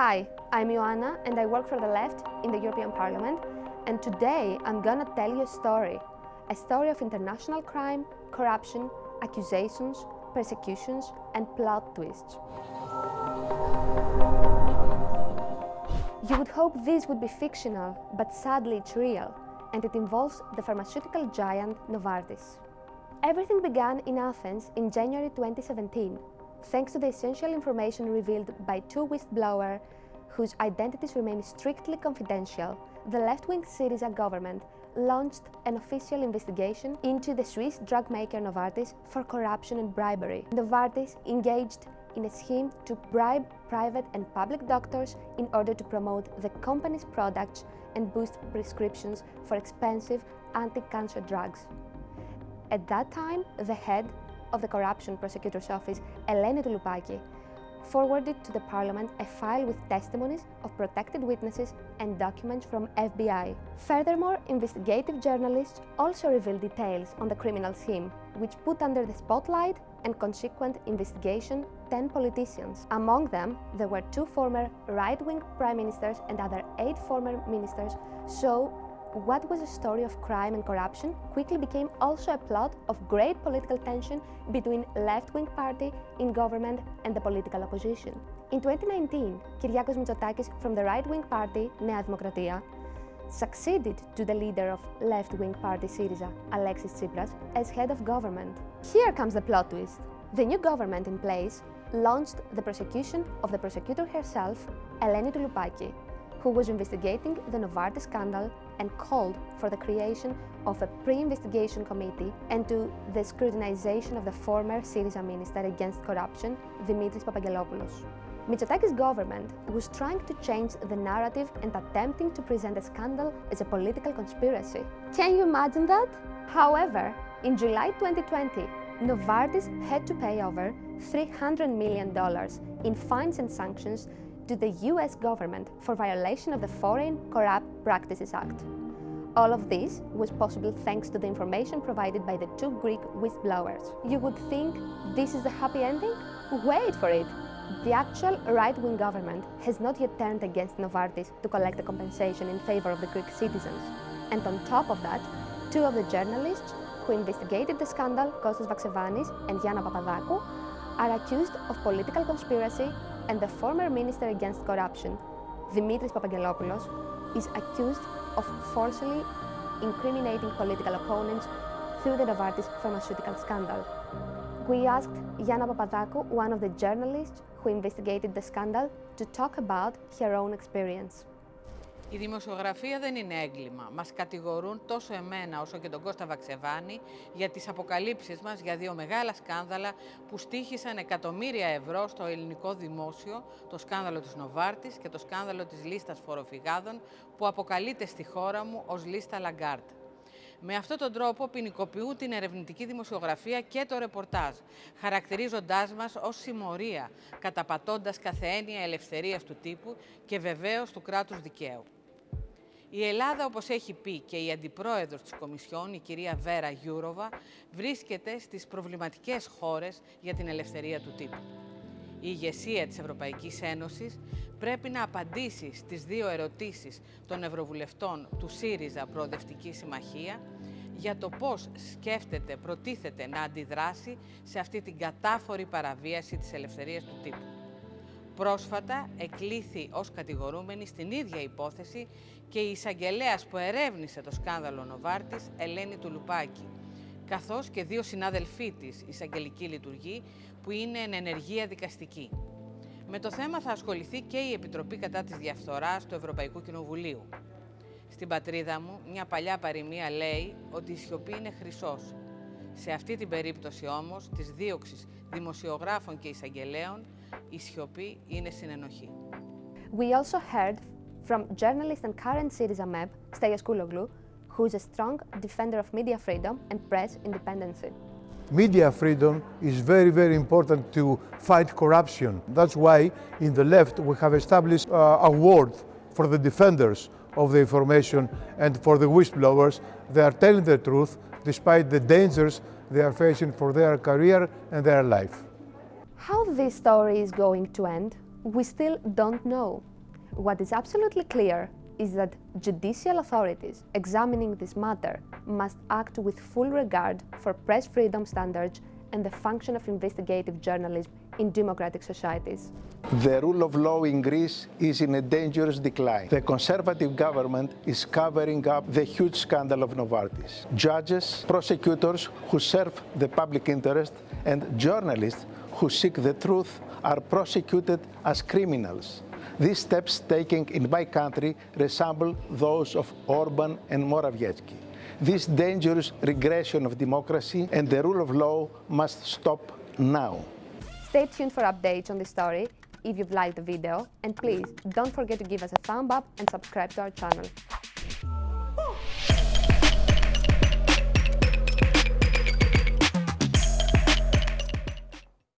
Hi, I'm Ioanna and I work for the left in the European Parliament and today I'm gonna tell you a story. A story of international crime, corruption, accusations, persecutions and plot twists. You would hope this would be fictional, but sadly it's real and it involves the pharmaceutical giant Novartis. Everything began in Athens in January 2017 thanks to the essential information revealed by two whistleblowers whose identities remain strictly confidential, the left-wing Syriza government launched an official investigation into the Swiss drug maker Novartis for corruption and bribery. Novartis engaged in a scheme to bribe private and public doctors in order to promote the company's products and boost prescriptions for expensive anti-cancer drugs. At that time, the head of the Corruption Prosecutor's Office, Eleni Touloupaki, forwarded to the Parliament a file with testimonies of protected witnesses and documents from FBI. Furthermore, investigative journalists also revealed details on the criminal scheme, which put under the spotlight and consequent investigation 10 politicians. Among them, there were two former right-wing prime ministers and other eight former ministers, so what was a story of crime and corruption quickly became also a plot of great political tension between left-wing party in government and the political opposition. In 2019, Kyriakos Mitsotakis from the right-wing party, Nea Demokratia, succeeded to the leader of left-wing party Syriza, Alexis Tsipras, as head of government. Here comes the plot twist. The new government in place launched the prosecution of the prosecutor herself, Eleni Touloupaki, who was investigating the Novartis scandal and called for the creation of a pre-investigation committee and to the scrutinization of the former Syriza minister against corruption, Dimitris Papangelopoulos. Mitsotakis' government was trying to change the narrative and attempting to present the scandal as a political conspiracy. Can you imagine that? However, in July 2020, Novartis had to pay over $300 million in fines and sanctions to the US government for violation of the Foreign Corrupt Practices Act. All of this was possible thanks to the information provided by the two Greek whistleblowers. You would think this is the happy ending? Wait for it! The actual right-wing government has not yet turned against Novartis to collect the compensation in favor of the Greek citizens. And on top of that, two of the journalists who investigated the scandal, Kostas Vaxevanis and Gianna Papadakou, are accused of political conspiracy and the former Minister Against Corruption, Dimitris Papangelopoulos, is accused of falsely incriminating political opponents through the Novartis pharmaceutical scandal. We asked Gianna Papadakou, one of the journalists who investigated the scandal, to talk about her own experience. Η δημοσιογραφία δεν είναι έγκλημα. Μας κατηγορούν τόσο εμένα όσο και τον Κώστα Βαξεβάνη για τις αποκαλύψεις μας για δύο μεγάλα σκάνδαλα που στήχησαν εκατομμύρια ευρώ στο ελληνικό δημόσιο, το σκάνδαλο της Νοβάρτης και το σκάνδαλο της λίστας φοροφυγάδων που αποκαλείται στη χώρα μου ως λίστα Λαγκάρτ. Με αυτόν τον τρόπο ποινικοποιούν την ερευνητική δημοσιογραφία και το ρεπορτάζ, χαρακτηρίζοντάς μας ως συμμορία, καταπατώντας κάθε έννοια ελευθερίας του τύπου και βεβαίως του κράτους δικαίου. Η Ελλάδα, όπως έχει πει και η Αντιπρόεδρος της Κομισιόν, η κυρία Βέρα Γιούροβα, βρίσκεται στις προβληματικές χώρες για την ελευθερία του τύπου. Η ηγεσία της Ευρωπαϊκής Ένωσης πρέπει να απαντήσει στις δύο ερωτήσεις των Ευρωβουλευτών του ΣΥΡΙΖΑ Προοδευτική Συμμαχία για το πώς σκέφτεται, προτίθεται να αντιδράσει σε αυτή την κατάφορη παραβίαση της ελευθερίας του τύπου. Πρόσφατα εκλήθη ως κατηγορούμενη στην ίδια υπόθεση και η εισαγγελέας που ερεύνησε το σκάνδαλο Νοβάρτης, Ελένη Τουλουπάκη, καθώς και δύο συνάδελφοί της εισαγγελική λειτουργή που είναι εν ενεργεία δικαστική. Με το θέμα θα ασχοληθεί και η Επιτροπή κατά της Διαφθοράς του Ευρωπαϊκού Κοινοβουλίου. Στην πατρίδα μου, μια παλιά παροιμία λέει ότι η σιωπή είναι χρυσός. Σε αυτή την περίπτωση όμως, της δίωξης δημοσιογράφων και εισαγγελέων, η σιωπή είναι συνενοχή. We also heard from journalist and current Syriza MEP, Stelios Kouloglou, who is a strong defender of media freedom and press independence. Media freedom is very, very important to fight corruption. That's why in the left we have established uh, award for the defenders of the information and for the whistleblowers. They are telling the truth despite the dangers they are facing for their career and their life. How this story is going to end? We still don't know. What is absolutely clear is that judicial authorities examining this matter must act with full regard for press freedom standards and the function of investigative journalism in democratic societies. The rule of law in Greece is in a dangerous decline. The conservative government is covering up the huge scandal of Novartis. Judges, prosecutors who serve the public interest, and journalists who seek the truth are prosecuted as criminals. These steps taken in my country resemble those of Orban and Morawiecki. This dangerous regression of democracy and the rule of law must stop now. Stay tuned for updates on this story if you've liked the video and please don't forget to give us a thumb up and subscribe to our channel.